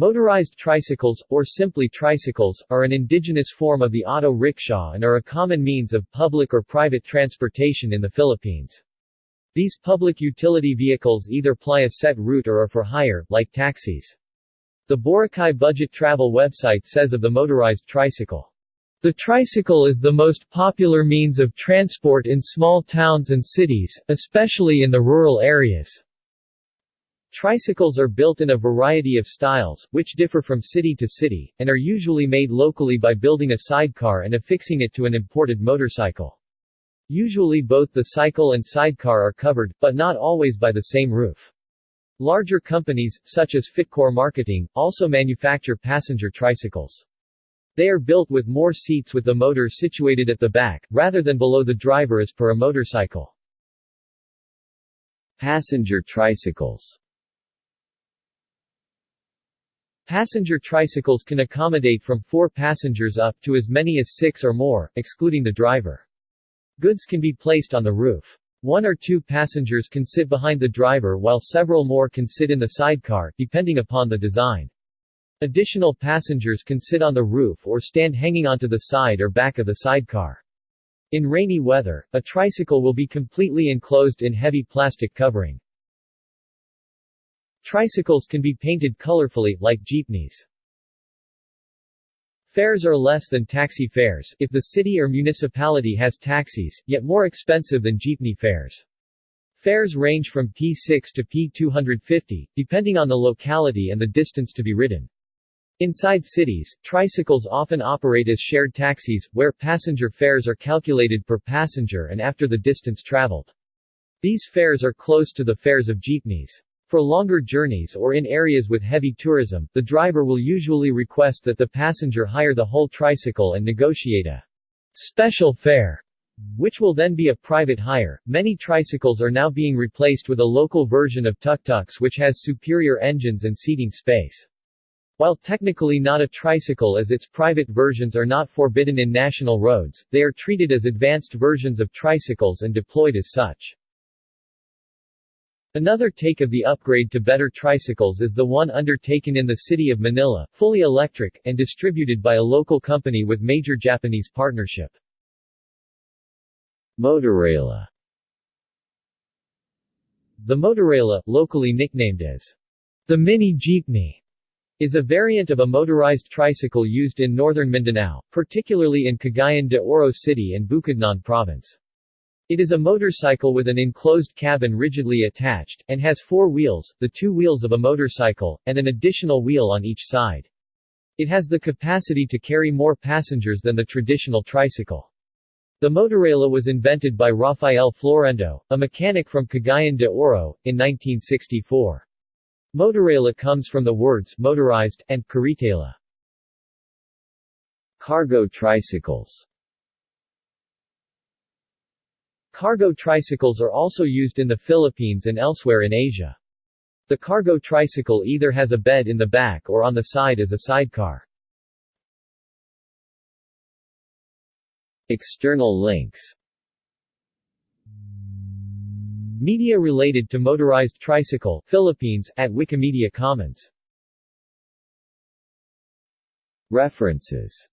Motorized tricycles, or simply tricycles, are an indigenous form of the auto rickshaw and are a common means of public or private transportation in the Philippines. These public utility vehicles either ply a set route or are for hire, like taxis. The Boracay Budget Travel website says of the motorized tricycle, the tricycle is the most popular means of transport in small towns and cities, especially in the rural areas. Tricycles are built in a variety of styles, which differ from city to city, and are usually made locally by building a sidecar and affixing it to an imported motorcycle. Usually both the cycle and sidecar are covered, but not always by the same roof. Larger companies, such as Fitcor Marketing, also manufacture passenger tricycles. They are built with more seats with the motor situated at the back, rather than below the driver as per a motorcycle. Passenger tricycles Passenger tricycles can accommodate from four passengers up to as many as six or more, excluding the driver. Goods can be placed on the roof. One or two passengers can sit behind the driver while several more can sit in the sidecar, depending upon the design. Additional passengers can sit on the roof or stand hanging onto the side or back of the sidecar. In rainy weather, a tricycle will be completely enclosed in heavy plastic covering. Tricycles can be painted colorfully, like jeepneys. Fares are less than taxi fares, if the city or municipality has taxis, yet more expensive than jeepney fares. Fares range from P6 to P250, depending on the locality and the distance to be ridden. Inside cities, tricycles often operate as shared taxis, where passenger fares are calculated per passenger and after the distance traveled. These fares are close to the fares of jeepneys. For longer journeys or in areas with heavy tourism, the driver will usually request that the passenger hire the whole tricycle and negotiate a special fare, which will then be a private hire. Many tricycles are now being replaced with a local version of tuk-tuks which has superior engines and seating space. While technically not a tricycle as its private versions are not forbidden in national roads, they are treated as advanced versions of tricycles and deployed as such. Another take of the upgrade to better tricycles is the one undertaken in the city of Manila, fully electric, and distributed by a local company with major Japanese partnership. Motorela The Motorela, locally nicknamed as the mini jeepney, is a variant of a motorized tricycle used in northern Mindanao, particularly in Cagayan de Oro City and Bukidnon Province. It is a motorcycle with an enclosed cabin rigidly attached, and has four wheels, the two wheels of a motorcycle, and an additional wheel on each side. It has the capacity to carry more passengers than the traditional tricycle. The Motorela was invented by Rafael Florendo, a mechanic from Cagayan de Oro, in 1964. Motorela comes from the words motorized, and caritela. Cargo tricycles Cargo tricycles are also used in the Philippines and elsewhere in Asia. The cargo tricycle either has a bed in the back or on the side as a sidecar. External links Media related to motorized tricycle Philippines, at Wikimedia Commons References